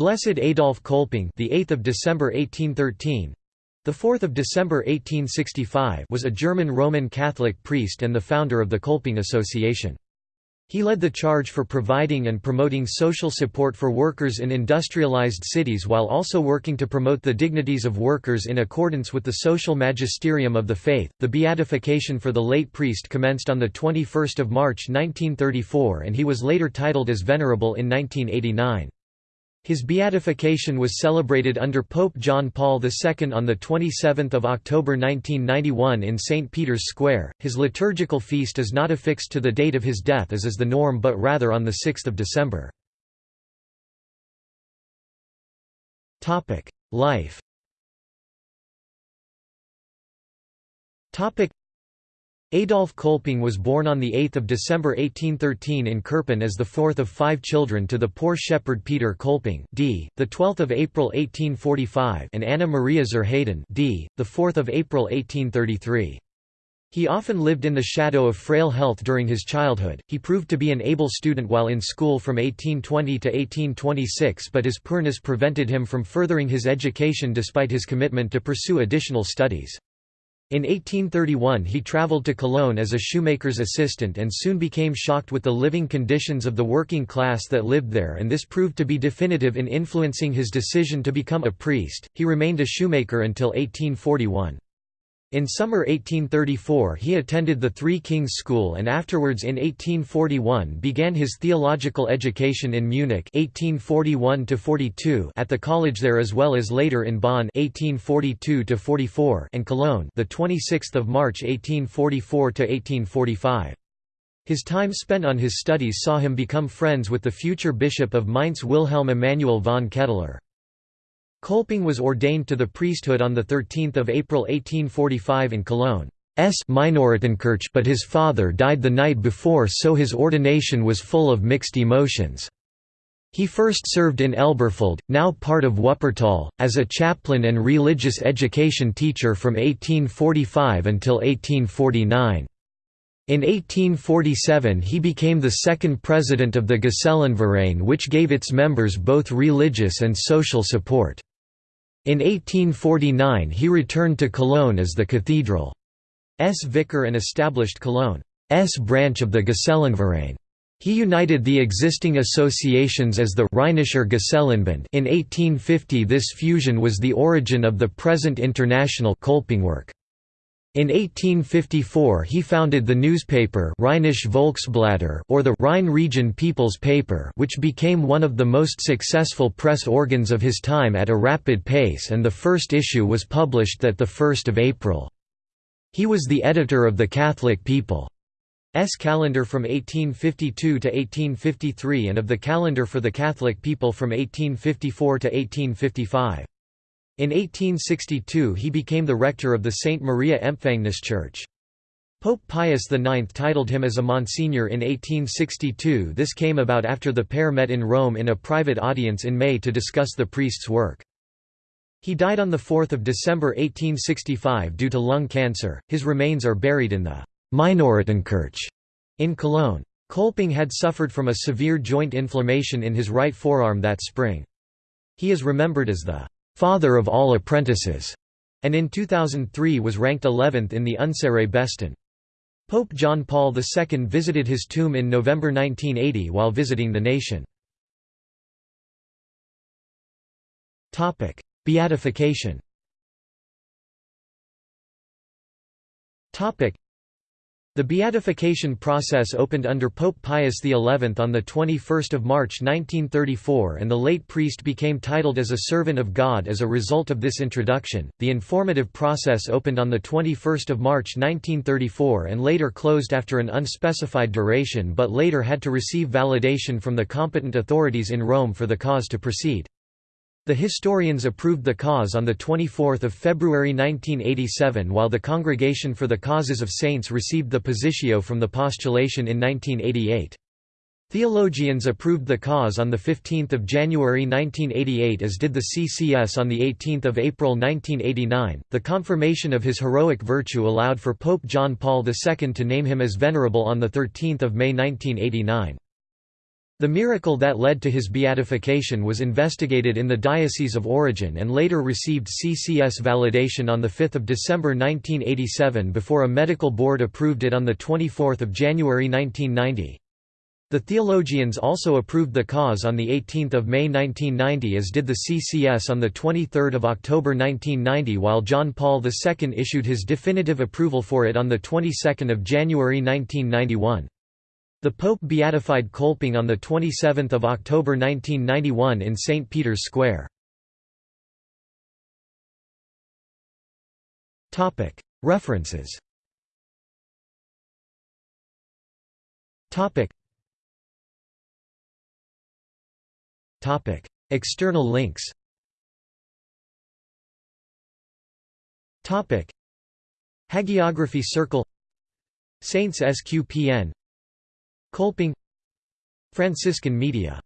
Blessed Adolf Kolping, the 8th of December 1813, the 4th of December 1865, was a German Roman Catholic priest and the founder of the Kolping Association. He led the charge for providing and promoting social support for workers in industrialized cities while also working to promote the dignities of workers in accordance with the social magisterium of the faith. The beatification for the late priest commenced on the 21st of March 1934 and he was later titled as venerable in 1989. His beatification was celebrated under Pope John Paul II on 27 October 1991 in St. Peter's Square. His liturgical feast is not affixed to the date of his death as is the norm but rather on 6 December. Life Adolf Kolping was born on 8 December 1813 in Kerpen as the fourth of five children to the poor shepherd Peter Kolping d. 12 April 1845 and Anna Maria Zurheyden d. 4 April 1833. He often lived in the shadow of frail health during his childhood. He proved to be an able student while in school from 1820 to 1826 but his poorness prevented him from furthering his education despite his commitment to pursue additional studies. In 1831 he travelled to Cologne as a shoemaker's assistant and soon became shocked with the living conditions of the working class that lived there and this proved to be definitive in influencing his decision to become a priest. He remained a shoemaker until 1841. In summer 1834 he attended the Three Kings School and afterwards in 1841 began his theological education in Munich 1841 at the college there as well as later in Bonn 1842 and Cologne the 26th of March 1844 1845. His time spent on his studies saw him become friends with the future bishop of Mainz Wilhelm Emanuel von Ketteler. Kolping was ordained to the priesthood on 13 April 1845 in Cologne. S Minoritenkirche but his father died the night before so his ordination was full of mixed emotions. He first served in Elberfeld, now part of Wuppertal, as a chaplain and religious education teacher from 1845 until 1849. In 1847 he became the second president of the Gesellenverein which gave its members both religious and social support. In 1849 he returned to Cologne as the cathedral's vicar and established Cologne's branch of the Gesellenverein. He united the existing associations as the Rheinischer Gesellenbund in 1850 this fusion was the origin of the present international Kolpingwerk. In 1854 he founded the newspaper Rheinische Volksblätter or the Rhine Region People's Paper which became one of the most successful press organs of his time at a rapid pace and the first issue was published that 1 April. He was the editor of the Catholic People's calendar from 1852 to 1853 and of the calendar for the Catholic people from 1854 to 1855. In 1862 he became the rector of the St. Maria Empfängnis Church. Pope Pius IX titled him as a Monsignor in 1862 this came about after the pair met in Rome in a private audience in May to discuss the priest's work. He died on 4 December 1865 due to lung cancer, his remains are buried in the Minoritenkirche in Cologne. Kolping had suffered from a severe joint inflammation in his right forearm that spring. He is remembered as the father of all apprentices, and in 2003 was ranked 11th in the Unsere Besten. Pope John Paul II visited his tomb in November 1980 while visiting the nation. Beatification the beatification process opened under Pope Pius XI on 21 March 1934 and the late priest became titled as a servant of God as a result of this introduction. The informative process opened on 21 March 1934 and later closed after an unspecified duration but later had to receive validation from the competent authorities in Rome for the cause to proceed. The historians approved the cause on 24 February 1987 while the Congregation for the Causes of Saints received the positio from the postulation in 1988. Theologians approved the cause on 15 January 1988 as did the CCS on 18 April 1989. The confirmation of his heroic virtue allowed for Pope John Paul II to name him as venerable on 13 May 1989. The miracle that led to his beatification was investigated in the Diocese of Origin and later received CCS validation on 5 December 1987 before a medical board approved it on 24 January 1990. The theologians also approved the cause on 18 May 1990 as did the CCS on 23 October 1990 while John Paul II issued his definitive approval for it on 22 January 1991. The Pope beatified Kolping on 27 October 1991 in St. Peter's Square. References. External links. Hagiography Circle. Saints SQPN Kolping Franciscan Media